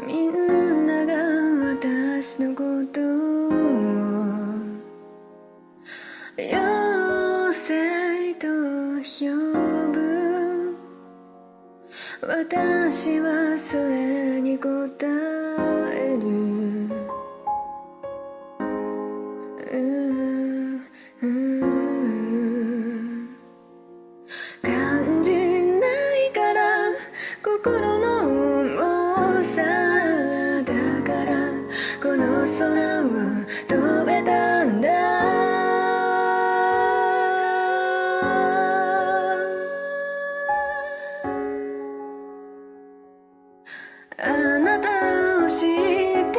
みんなが私のことを妖精と呼ぶ。私はそれに答えるは飛べたんだ。あなたを知って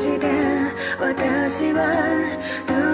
して私は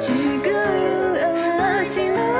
地が嵐の